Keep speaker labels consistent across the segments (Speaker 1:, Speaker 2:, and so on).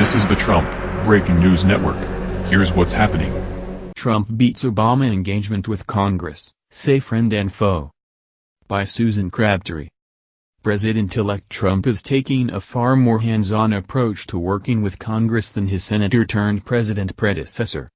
Speaker 1: This is the Trump Breaking News Network. Here's what's happening.
Speaker 2: Trump beats Obama engagement with Congress, say friend and foe. By Susan Crabtree. President-elect Trump is taking a far more hands-on approach to working with Congress than his senator-turned-president predecessor.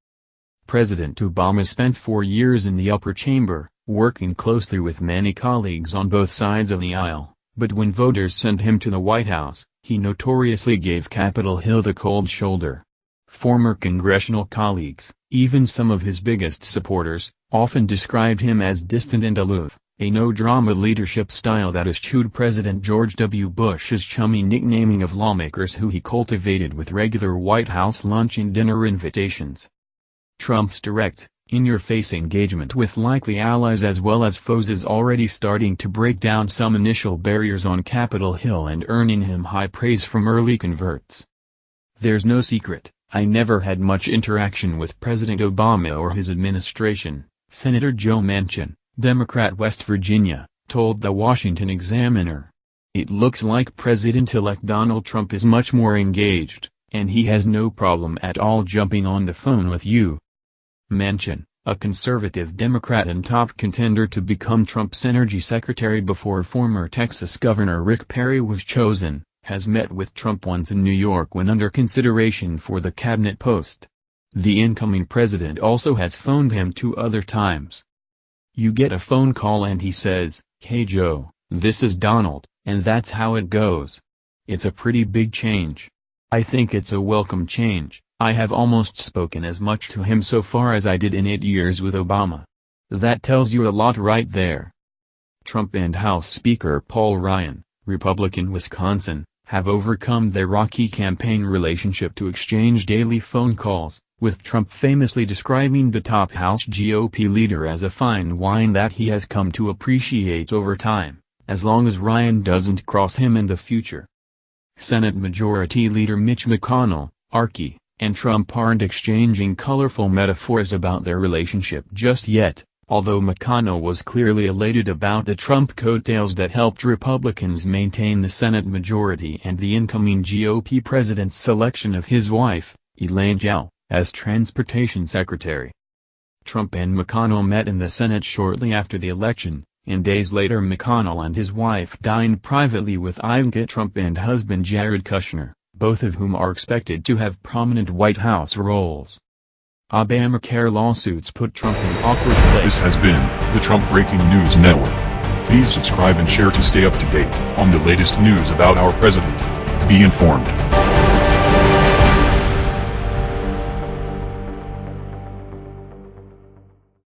Speaker 2: President Obama spent four years in the upper chamber, working closely with many colleagues on both sides of the aisle, but when voters sent him to the White House, he notoriously gave Capitol Hill the cold shoulder. Former congressional colleagues, even some of his biggest supporters, often described him as distant and aloof, a no-drama leadership style that eschewed President George W. Bush's chummy nicknaming of lawmakers who he cultivated with regular White House lunch and dinner invitations. Trump's direct, in-your-face engagement with likely allies as well as foes is already starting to break down some initial barriers on Capitol Hill and earning him high praise from early converts. There's no secret, I never had much interaction with President Obama or his administration, Senator Joe Manchin, Democrat West Virginia, told the Washington Examiner. It looks like President-elect Donald Trump is much more engaged, and he has no problem at all jumping on the phone with you, Manchin, a conservative Democrat and top contender to become Trump's energy secretary before former Texas Governor Rick Perry was chosen, has met with Trump once in New York when under consideration for the cabinet post. The incoming president also has phoned him two other times. You get a phone call and he says, Hey Joe, this is Donald, and that's how it goes. It's a pretty big change. I think it's a welcome change. I have almost spoken as much to him so far as I did in eight years with Obama. That tells you a lot right there. Trump and House Speaker Paul Ryan, Republican Wisconsin, have overcome their rocky campaign relationship to exchange daily phone calls, with Trump famously describing the top House GOP leader as a fine wine that he has come to appreciate over time, as long as Ryan doesn't cross him in the future. Senate Majority Leader Mitch McConnell, Archie, and Trump aren't exchanging colorful metaphors about their relationship just yet, although McConnell was clearly elated about the Trump coattails that helped Republicans maintain the Senate majority and the incoming GOP president's selection of his wife, Elaine Chao, as transportation secretary. Trump and McConnell met in the Senate shortly after the election, and days later McConnell and his wife dined privately with Ivanka Trump and husband Jared Kushner both of whom are expected to have prominent White House roles. Obamacare lawsuits put Trump in awkward place.
Speaker 1: This has been the Trump Breaking News Network. Please subscribe and share to stay up to date on the latest news about our president. Be informed.